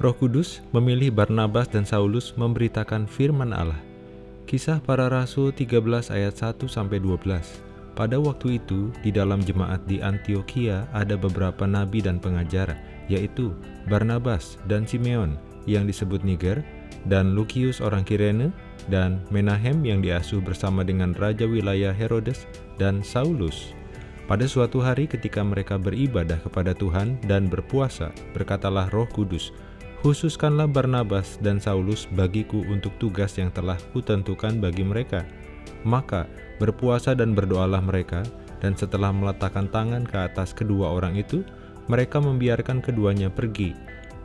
Roh Kudus memilih Barnabas dan Saulus memberitakan firman Allah. Kisah para Rasul 13 ayat 1 sampai 12. Pada waktu itu, di dalam jemaat di Antioquia ada beberapa nabi dan pengajar, yaitu Barnabas dan Simeon yang disebut Niger, dan Lukius orang Kirene, dan Menahem yang diasuh bersama dengan Raja wilayah Herodes, dan Saulus. Pada suatu hari ketika mereka beribadah kepada Tuhan dan berpuasa, berkatalah roh kudus, Khususkanlah Barnabas dan Saulus bagiku untuk tugas yang telah kutentukan bagi mereka. Maka berpuasa dan berdoalah mereka, dan setelah meletakkan tangan ke atas kedua orang itu, mereka membiarkan keduanya pergi.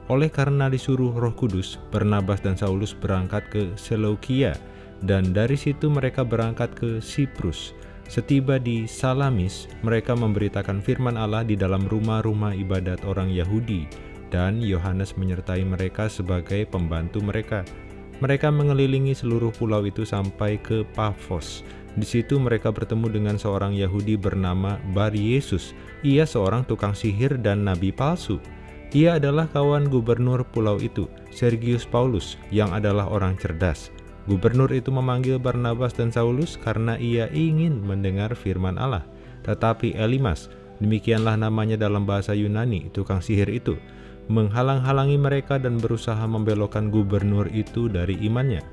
Oleh karena disuruh roh kudus, Barnabas dan Saulus berangkat ke Seleukia, dan dari situ mereka berangkat ke Siprus. Setiba di Salamis, mereka memberitakan firman Allah di dalam rumah-rumah ibadat orang Yahudi, dan Yohanes menyertai mereka sebagai pembantu mereka. Mereka mengelilingi seluruh pulau itu sampai ke Pafos. Di situ mereka bertemu dengan seorang Yahudi bernama Bar Yesus. Ia seorang tukang sihir dan nabi palsu. Ia adalah kawan gubernur pulau itu, Sergius Paulus, yang adalah orang cerdas. Gubernur itu memanggil Barnabas dan Saulus karena ia ingin mendengar firman Allah. Tetapi Elimas, demikianlah namanya dalam bahasa Yunani, tukang sihir itu, menghalang-halangi mereka dan berusaha membelokkan gubernur itu dari imannya.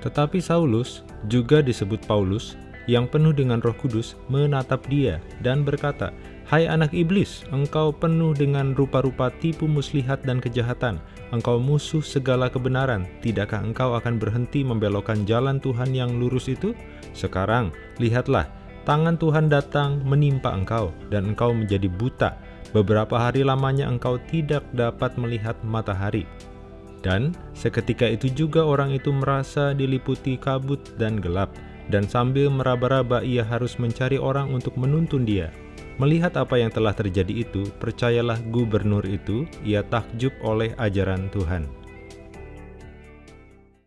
Tetapi Saulus, juga disebut Paulus, yang penuh dengan roh kudus, menatap dia dan berkata, Hai anak iblis, engkau penuh dengan rupa-rupa tipu muslihat dan kejahatan. Engkau musuh segala kebenaran. Tidakkah engkau akan berhenti membelokkan jalan Tuhan yang lurus itu? Sekarang, lihatlah, tangan Tuhan datang menimpa engkau, dan engkau menjadi buta beberapa hari lamanya engkau tidak dapat melihat matahari. Dan seketika itu juga orang itu merasa diliputi kabut dan gelap, dan sambil meraba-raba ia harus mencari orang untuk menuntun dia. Melihat apa yang telah terjadi itu, percayalah gubernur itu, ia takjub oleh ajaran Tuhan.